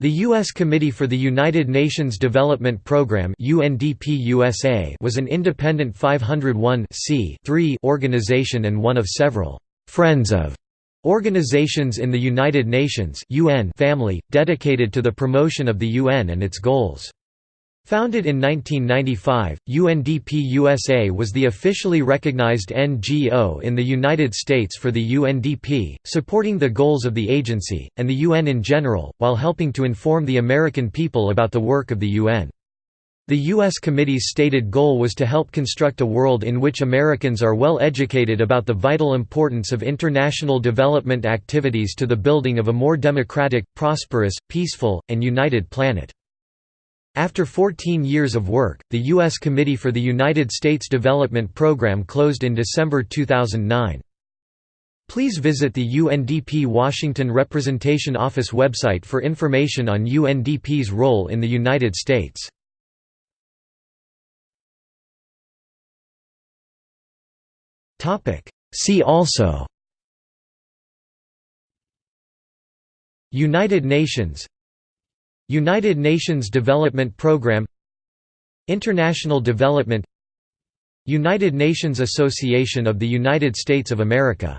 The U.S. Committee for the United Nations Development Programme was an independent 501 organization and one of several «Friends of» organizations in the United Nations family, dedicated to the promotion of the UN and its goals. Founded in 1995, UNDP USA was the officially recognized NGO in the United States for the UNDP, supporting the goals of the agency, and the UN in general, while helping to inform the American people about the work of the UN. The U.S. Committee's stated goal was to help construct a world in which Americans are well educated about the vital importance of international development activities to the building of a more democratic, prosperous, peaceful, and united planet. After 14 years of work, the U.S. Committee for the United States Development Program closed in December 2009. Please visit the UNDP Washington Representation Office website for information on UNDP's role in the United States. See also United Nations United Nations Development Programme International Development United Nations Association of the United States of America